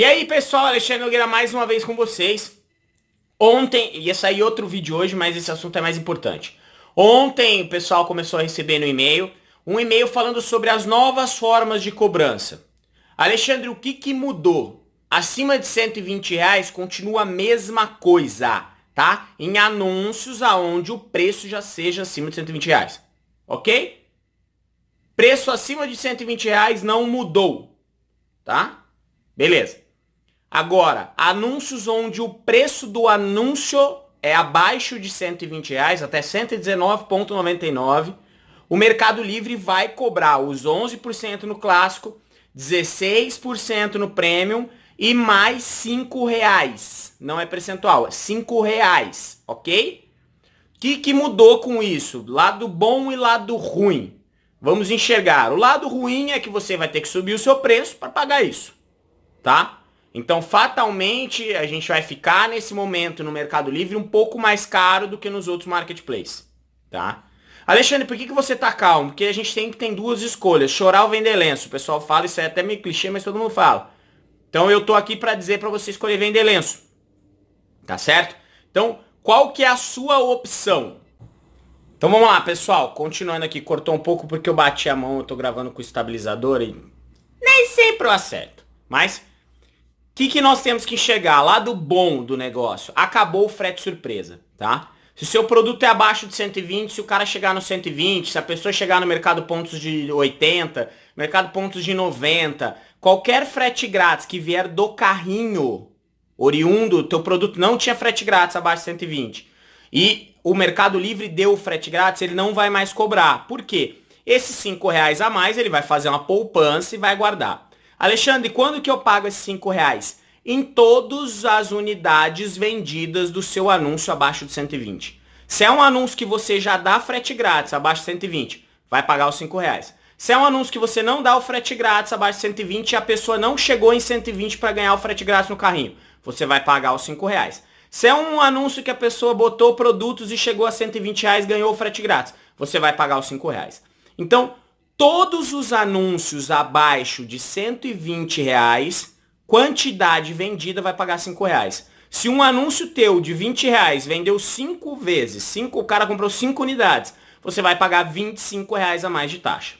E aí, pessoal, Alexandre Nogueira mais uma vez com vocês. Ontem, ia sair outro vídeo hoje, mas esse assunto é mais importante. Ontem o pessoal começou a receber no e-mail um e-mail falando sobre as novas formas de cobrança. Alexandre, o que, que mudou? Acima de 120 reais continua a mesma coisa, tá? Em anúncios aonde o preço já seja acima de 120 reais, ok? Preço acima de 120 reais não mudou, tá? Beleza. Agora, anúncios onde o preço do anúncio é abaixo de 120 reais, até 119,99, o Mercado Livre vai cobrar os 11% no clássico, 16% no premium e mais 5 reais. Não é percentual, é 5 reais, ok? O que, que mudou com isso? Lado bom e lado ruim. Vamos enxergar. O lado ruim é que você vai ter que subir o seu preço para pagar isso, tá? Então, fatalmente, a gente vai ficar nesse momento no Mercado Livre um pouco mais caro do que nos outros marketplaces, tá? Alexandre, por que, que você tá calmo? Porque a gente tem que tem duas escolhas, chorar ou vender lenço. O pessoal fala, isso é até meio clichê, mas todo mundo fala. Então, eu tô aqui para dizer para você escolher vender lenço. Tá certo? Então, qual que é a sua opção? Então, vamos lá, pessoal. Continuando aqui, cortou um pouco porque eu bati a mão, eu tô gravando com o estabilizador e nem sempre eu acerto. Mas que, que nós temos que enxergar? Lado bom do negócio. Acabou o frete surpresa, tá? Se o seu produto é abaixo de 120, se o cara chegar no 120, se a pessoa chegar no mercado pontos de 80, mercado pontos de 90, qualquer frete grátis que vier do carrinho oriundo, teu produto não tinha frete grátis abaixo de 120. E o Mercado Livre deu o frete grátis, ele não vai mais cobrar. Por quê? Esses 5 reais a mais, ele vai fazer uma poupança e vai guardar. Alexandre, quando que eu pago esses 5 reais? Em todas as unidades vendidas do seu anúncio abaixo de 120. Se é um anúncio que você já dá frete grátis abaixo de 120, vai pagar os 5 reais. Se é um anúncio que você não dá o frete grátis abaixo de 120 e a pessoa não chegou em 120 para ganhar o frete grátis no carrinho, você vai pagar os 5 reais. Se é um anúncio que a pessoa botou produtos e chegou a 120 reais ganhou o frete grátis, você vai pagar os 5 reais. Então, todos os anúncios abaixo de 120 reais, quantidade vendida vai pagar 5 reais. Se um anúncio teu de 20 reais vendeu 5 vezes, cinco, o cara comprou 5 unidades, você vai pagar 25 reais a mais de taxa.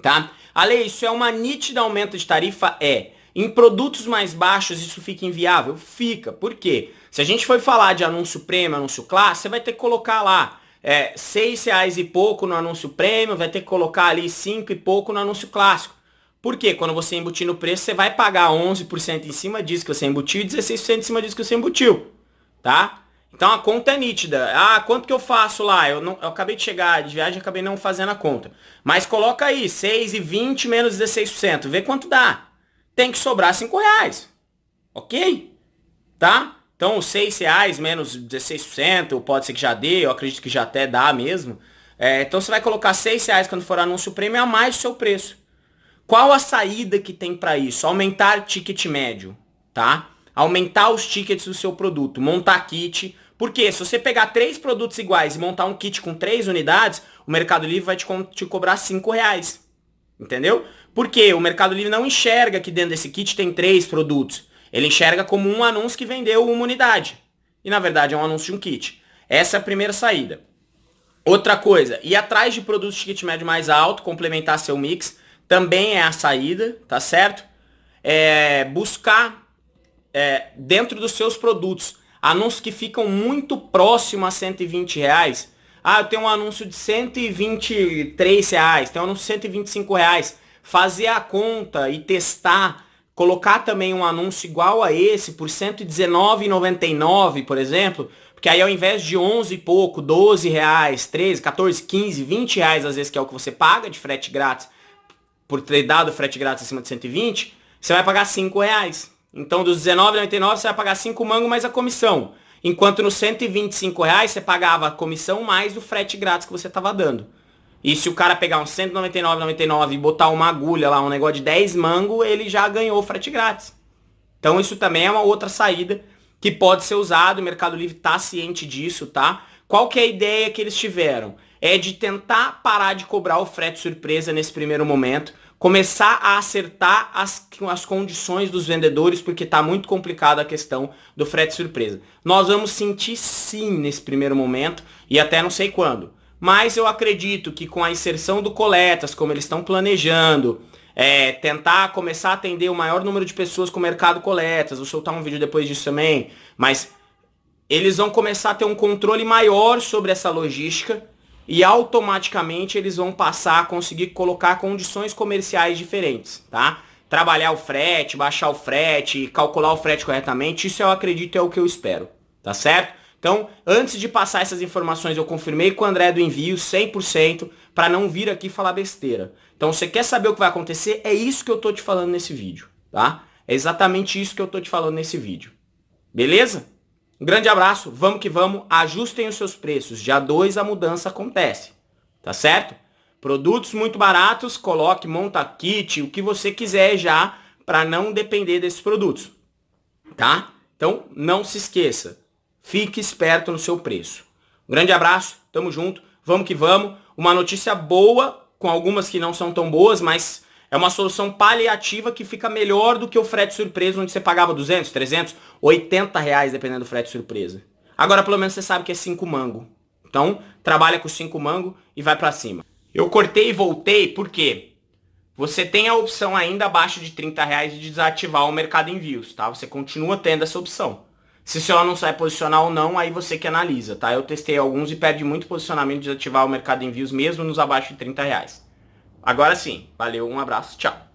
Tá? Ale, isso é uma nítida aumento de tarifa? É. Em produtos mais baixos isso fica inviável? Fica. Por quê? Se a gente for falar de anúncio prêmio, anúncio classe, você vai ter que colocar lá é, seis reais e pouco no anúncio prêmio, vai ter que colocar ali cinco e pouco no anúncio clássico. Por quê? Quando você embutir no preço, você vai pagar 11% em cima disso que você embutiu e 16% em cima disso que você embutiu. Tá? Então a conta é nítida. Ah, quanto que eu faço lá? Eu, não, eu acabei de chegar de viagem, acabei não fazendo a conta. Mas coloca aí, 6,20 menos 16%. Vê quanto dá. Tem que sobrar 5 reais. Ok? Tá? Então, 6 reais menos 16%, pode ser que já dê, eu acredito que já até dá mesmo. É, então, você vai colocar 6 reais quando for anúncio prêmio a mais o seu preço. Qual a saída que tem para isso? Aumentar ticket médio, tá? Aumentar os tickets do seu produto, montar kit. Porque se você pegar três produtos iguais e montar um kit com três unidades, o Mercado Livre vai te, te cobrar 5 reais. Entendeu? Porque o Mercado Livre não enxerga que dentro desse kit tem três produtos. Ele enxerga como um anúncio que vendeu uma unidade. E na verdade é um anúncio de um kit. Essa é a primeira saída. Outra coisa, ir atrás de produtos de kit médio mais alto, complementar seu mix, também é a saída, tá certo? É, buscar é, dentro dos seus produtos anúncios que ficam muito próximo a 120 reais. Ah, eu tenho um anúncio de 123 reais, tenho um anúncio de 125 reais. Fazer a conta e testar colocar também um anúncio igual a esse por R$ 119,99, por exemplo, porque aí ao invés de 11 e pouco, 12 reais, 13, 14, 15, 20 reais às vezes que é o que você paga de frete grátis, por ter dado frete grátis acima de 120, você vai pagar 5 reais. Então dos R$19,99 você vai pagar 5 mangos mais a comissão. Enquanto nos 125 reais você pagava a comissão mais o frete grátis que você estava dando. E se o cara pegar um 199,99 e botar uma agulha lá, um negócio de 10 mango, ele já ganhou frete grátis. Então isso também é uma outra saída que pode ser usado, o Mercado Livre está ciente disso, tá? Qual que é a ideia que eles tiveram? É de tentar parar de cobrar o frete surpresa nesse primeiro momento, começar a acertar as, as condições dos vendedores, porque está muito complicada a questão do frete surpresa. Nós vamos sentir sim nesse primeiro momento, e até não sei quando. Mas eu acredito que com a inserção do coletas, como eles estão planejando, é, tentar começar a atender o maior número de pessoas com o mercado coletas, vou soltar um vídeo depois disso também, mas eles vão começar a ter um controle maior sobre essa logística e automaticamente eles vão passar a conseguir colocar condições comerciais diferentes, tá? Trabalhar o frete, baixar o frete, calcular o frete corretamente, isso eu acredito é o que eu espero, tá certo? Então, antes de passar essas informações, eu confirmei com o André do envio 100% para não vir aqui falar besteira. Então, você quer saber o que vai acontecer? É isso que eu tô te falando nesse vídeo, tá? É exatamente isso que eu tô te falando nesse vídeo. Beleza? Um grande abraço, vamos que vamos, ajustem os seus preços. Dia 2 a mudança acontece, tá certo? Produtos muito baratos, coloque, monta kit, o que você quiser já, para não depender desses produtos, tá? Então, não se esqueça, fique esperto no seu preço. Um grande abraço, tamo junto, vamos que vamos. Uma notícia boa, com algumas que não são tão boas, mas é uma solução paliativa que fica melhor do que o frete surpresa, onde você pagava 200, 300, 80 reais, dependendo do frete surpresa. Agora, pelo menos, você sabe que é 5 mango. Então, trabalha com 5 mango e vai para cima. Eu cortei e voltei porque você tem a opção ainda abaixo de 30 reais de desativar o mercado envios, tá? Você continua tendo essa opção. Se seu anúncio vai posicionar ou não, aí você que analisa, tá? Eu testei alguns e perde muito posicionamento de desativar o mercado envios mesmo nos abaixo de 30 reais. Agora sim, valeu, um abraço, tchau.